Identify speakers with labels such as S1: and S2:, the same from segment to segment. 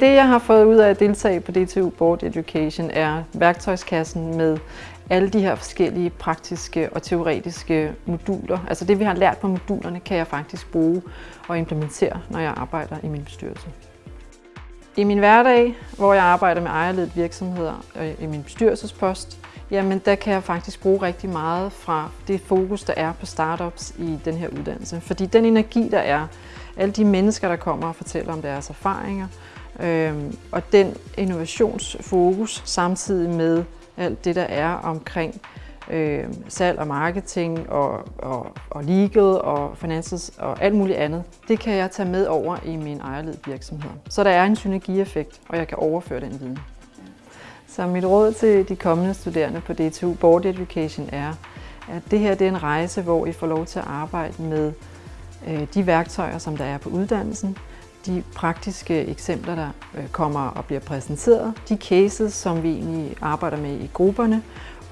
S1: Det, jeg har fået ud af at deltage på DTU Board Education, er værktøjskassen med alle de her forskellige praktiske og teoretiske moduler. Altså det, vi har lært på modulerne, kan jeg faktisk bruge og implementere, når jeg arbejder i min bestyrelse. I min hverdag, hvor jeg arbejder med ejerledet virksomheder øh, i min bestyrelsespost, jamen der kan jeg faktisk bruge rigtig meget fra det fokus, der er på startups i den her uddannelse. Fordi den energi, der er, alle de mennesker, der kommer og fortæller om deres erfaringer, Øhm, og den innovationsfokus samtidig med alt det, der er omkring øh, salg og marketing og, og, og legal og finances og alt muligt andet, det kan jeg tage med over i min ejerled virksomhed. Så der er en synergieffekt, og jeg kan overføre den viden. Så mit råd til de kommende studerende på DTU Board Education er, at det her det er en rejse, hvor I får lov til at arbejde med øh, de værktøjer, som der er på uddannelsen, de praktiske eksempler, der øh, kommer og bliver præsenteret, de cases, som vi egentlig arbejder med i grupperne,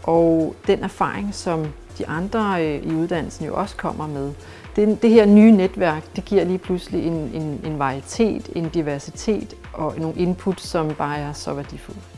S1: og den erfaring, som de andre øh, i uddannelsen jo også kommer med. Det, det her nye netværk, det giver lige pludselig en, en, en varietet, en diversitet og nogle input, som bare er så værdifulde.